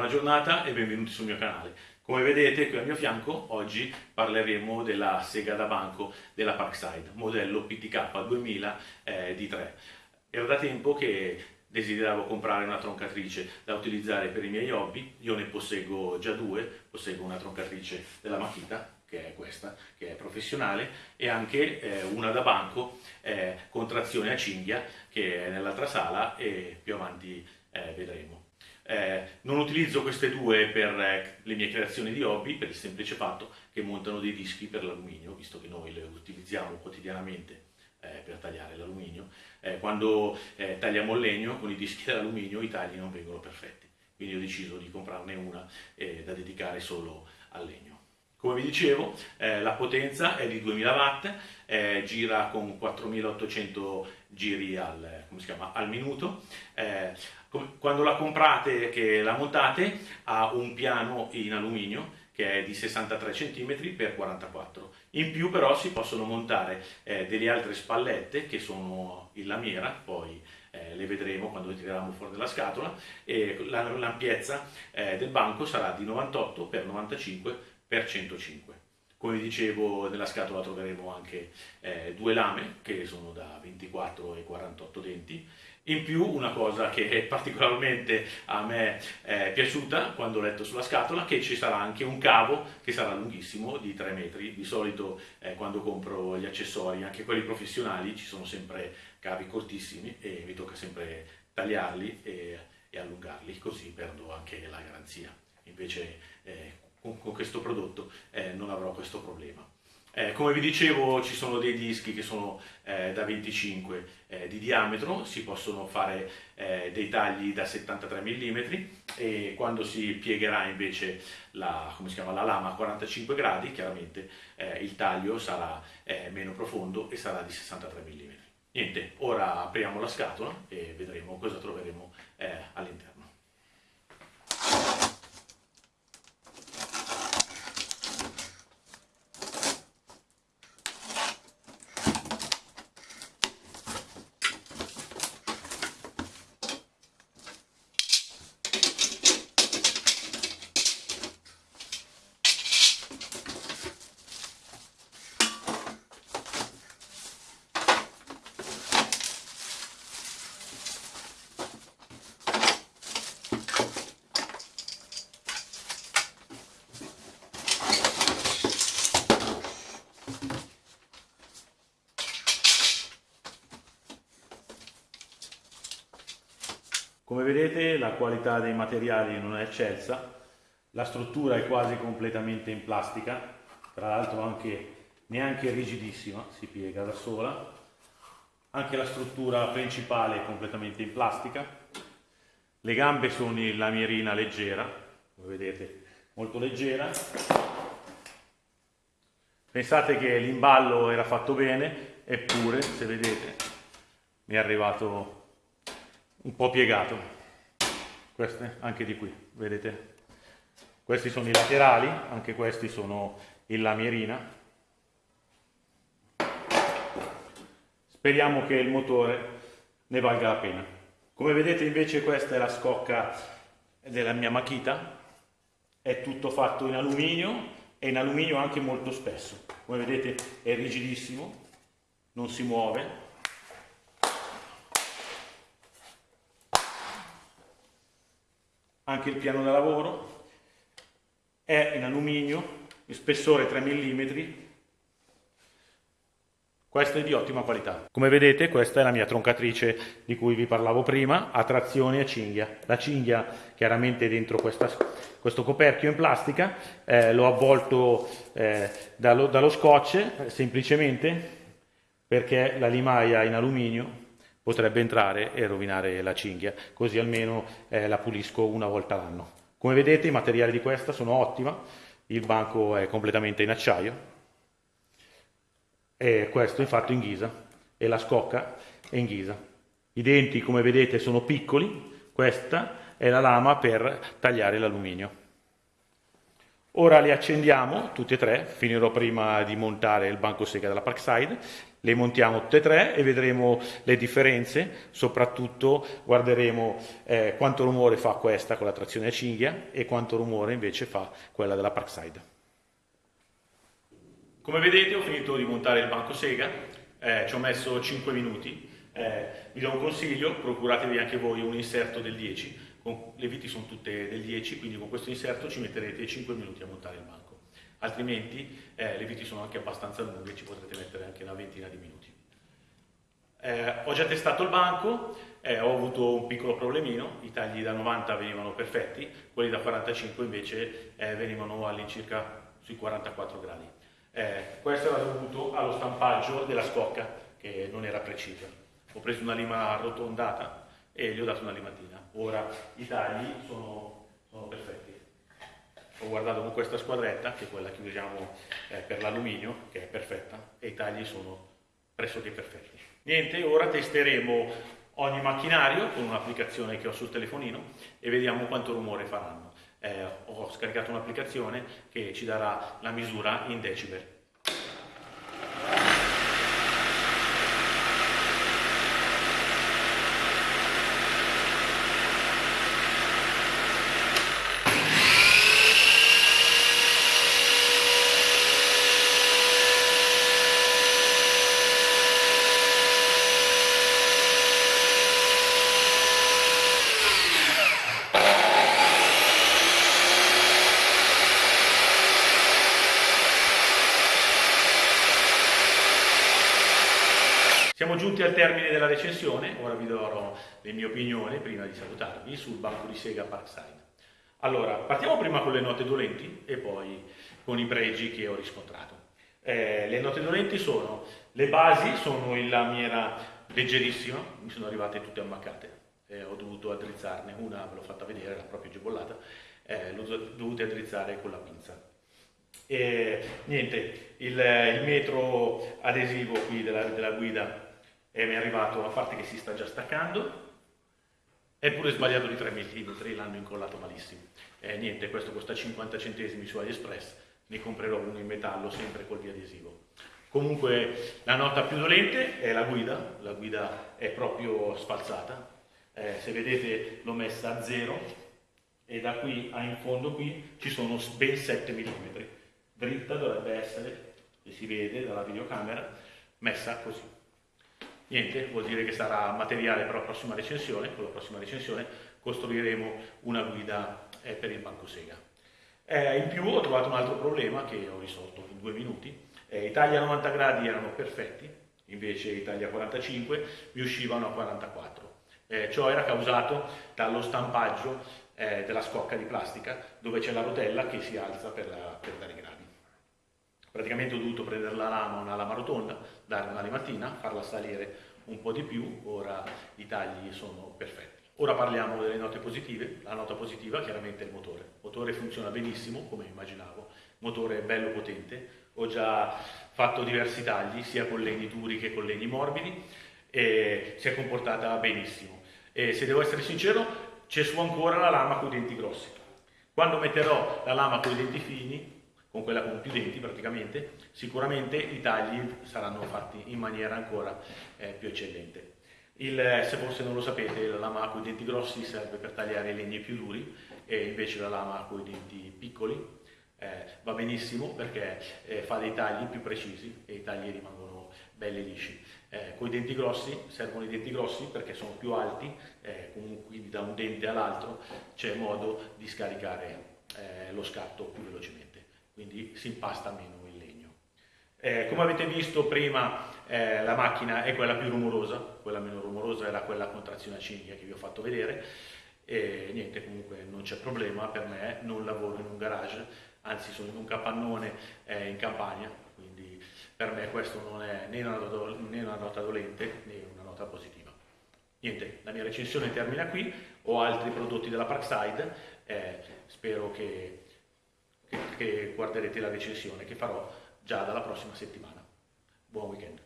buona giornata e benvenuti sul mio canale. Come vedete qui al mio fianco oggi parleremo della sega da banco della Parkside, modello PTK 2000 eh, D3. Era da tempo che desideravo comprare una troncatrice da utilizzare per i miei hobby, io ne posseggo già due, posseggo una troncatrice della Makita che è questa, che è professionale, e anche eh, una da banco eh, con trazione a cinghia che è nell'altra sala e più avanti eh, vedremo. Eh, non utilizzo queste due per eh, le mie creazioni di hobby per il semplice fatto che montano dei dischi per l'alluminio, visto che noi le utilizziamo quotidianamente eh, per tagliare l'alluminio. quando tagliamo il legno con i dischi dell'alluminio i tagli non vengono perfetti, quindi ho deciso di comprarne una da dedicare solo al legno. Come vi dicevo, eh, la potenza è di 2000 watt, eh, gira con 4800 giri al, chiama, al minuto. Eh, quando la comprate, che la montate, ha un piano in alluminio che è di 63 cm x 44 in più però si possono montare eh, delle altre spallette che sono in lamiera poi eh, le vedremo quando le tireremo fuori dalla scatola e l'ampiezza eh, del banco sarà di 98 x 95 per 105. Come dicevo, nella scatola troveremo anche eh, due lame che sono da 24 e 48 denti. In più, una cosa che è particolarmente a me è piaciuta quando ho letto sulla scatola, che ci sarà anche un cavo che sarà lunghissimo di 3 metri. Di solito eh, quando compro gli accessori, anche quelli professionali, ci sono sempre cavi cortissimi e mi tocca sempre tagliarli e, e allungarli, così perdo anche la garanzia. Invece eh, con, con questo prodotto eh, non avrò questo problema. Eh, come vi dicevo ci sono dei dischi che sono eh, da 25 eh, di diametro, si possono fare eh, dei tagli da 73 mm e quando si piegherà invece la, chiama, la lama a 45 gradi chiaramente eh, il taglio sarà eh, meno profondo e sarà di 63 mm. Niente, ora apriamo la scatola e vedremo cosa troveremo all'interno. Come vedete la qualità dei materiali non è eccelsa, la struttura è quasi completamente in plastica, tra l'altro anche neanche rigidissima, si piega da sola, anche la struttura principale è completamente in plastica, le gambe sono in lamierina leggera, come vedete molto leggera, pensate che l'imballo era fatto bene, eppure se vedete mi è arrivato un po' piegato. Queste anche di qui vedete? Questi sono i laterali anche questi sono in lamierina. Speriamo che il motore ne valga la pena. Come vedete invece questa è la scocca della mia Makita è tutto fatto in alluminio e in alluminio anche molto spesso. Come vedete è rigidissimo non si muove anche il piano da lavoro, è in alluminio, il spessore 3 mm, questo è di ottima qualità. Come vedete questa è la mia troncatrice di cui vi parlavo prima, a trazione a cinghia. La cinghia chiaramente dentro questa, questo coperchio in plastica, eh, l'ho avvolto eh, dallo, dallo scotch semplicemente perché la limaia in alluminio potrebbe entrare e rovinare la cinghia, così almeno eh, la pulisco una volta l'anno. Come vedete i materiali di questa sono ottima, il banco è completamente in acciaio, e questo è fatto in ghisa, e la scocca è in ghisa. I denti come vedete sono piccoli, questa è la lama per tagliare l'alluminio. Ora li accendiamo tutti e tre, finirò prima di montare il banco sega della Parkside Le montiamo tutte e tre e vedremo le differenze, soprattutto guarderemo eh, quanto rumore fa questa con la trazione a cinghia e quanto rumore invece fa quella della Parkside. Come vedete ho finito di montare il banco Sega, eh, ci ho messo 5 minuti, eh, vi do un consiglio, procuratevi anche voi un inserto del 10, con, le viti sono tutte del 10, quindi con questo inserto ci metterete 5 minuti a montare il banco altrimenti eh, le viti sono anche abbastanza lunghe, ci potrete mettere anche una ventina di minuti. Eh, ho già testato il banco, eh, ho avuto un piccolo problemino, i tagli da 90 venivano perfetti, quelli da 45 invece eh, venivano all'incirca sui 44 gradi. Eh, questo era dovuto allo stampaggio della scocca che non era precisa. Ho preso una lima arrotondata e gli ho dato una limatina. Ora i tagli sono, sono perfetti ho guardato con questa squadretta, che è quella che usiamo eh, per l'alluminio, che è perfetta, e i tagli sono pressoché perfetti. Niente, ora testeremo ogni macchinario con un'applicazione che ho sul telefonino e vediamo quanto rumore faranno. Eh, ho scaricato un'applicazione che ci darà la misura in decibel. Siamo giunti al termine della recensione, ora vi darò le mie opinioni prima di salutarvi sul banco di Sega Parkside. Allora, partiamo prima con le note dolenti e poi con i pregi che ho riscontrato. Eh, le note dolenti sono, le basi sono in lamiera leggerissima, mi sono arrivate tutte ammaccate, eh, ho dovuto addrizzarne una, ve l'ho fatta vedere, era proprio agebollata, eh, l'ho dovuta addrizzare con la pinza. E niente, il, il metro adesivo qui della, della guida e mi è arrivato, a parte che si sta già staccando, è pure sbagliato di 3 mm, l'hanno incollato malissimo. Eh, niente, questo costa 50 centesimi su AliExpress, ne comprerò uno in metallo sempre col biadesivo. Comunque la nota più dolente è la guida, la guida è proprio sfalsata, eh, se vedete l'ho messa a zero e da qui a in fondo qui ci sono ben 7 mm, dritta dovrebbe essere, che si vede dalla videocamera, messa così. Niente, vuol dire che sarà materiale per la prossima recensione, con la prossima recensione costruiremo una guida eh, per il banco Sega. Eh, in più ho trovato un altro problema che ho risolto in due minuti. Eh, I tagli a 90 gradi erano perfetti, invece i tagli a 45 mi uscivano a 44. Eh, ciò era causato dallo stampaggio eh, della scocca di plastica dove c'è la rotella che si alza per, la, per dare gradi. Praticamente ho dovuto prendere la lama, una lama rotonda, dare una limatina, farla salire un po' di più, ora i tagli sono perfetti. Ora parliamo delle note positive, la nota positiva chiaramente è il motore. Il motore funziona benissimo, come immaginavo, il motore è bello potente, ho già fatto diversi tagli, sia con legni duri che con legni morbidi, e si è comportata benissimo. E se devo essere sincero, c'è su ancora la lama con i denti grossi. Quando metterò la lama con i denti fini, con quella con più denti praticamente, sicuramente i tagli saranno fatti in maniera ancora eh, più eccellente. Il, se forse non lo sapete, la lama con i denti grossi serve per tagliare i legni più duri e invece la lama con i denti piccoli eh, va benissimo perché eh, fa dei tagli più precisi e i tagli rimangono belli lisci. Eh, con i denti grossi servono i denti grossi perché sono più alti, eh, quindi da un dente all'altro c'è modo di scaricare eh, lo scatto più velocemente quindi si impasta meno il legno. Eh, come avete visto prima eh, la macchina è quella più rumorosa, quella meno rumorosa era quella con trazione a cinghia che vi ho fatto vedere e niente comunque non c'è problema per me, non lavoro in un garage, anzi sono in un capannone eh, in campagna, quindi per me questo non è né una, né una nota dolente né una nota positiva. Niente, la mia recensione termina qui, ho altri prodotti della Parkside, eh, spero che guarderete la recensione che farò già dalla prossima settimana. Buon weekend!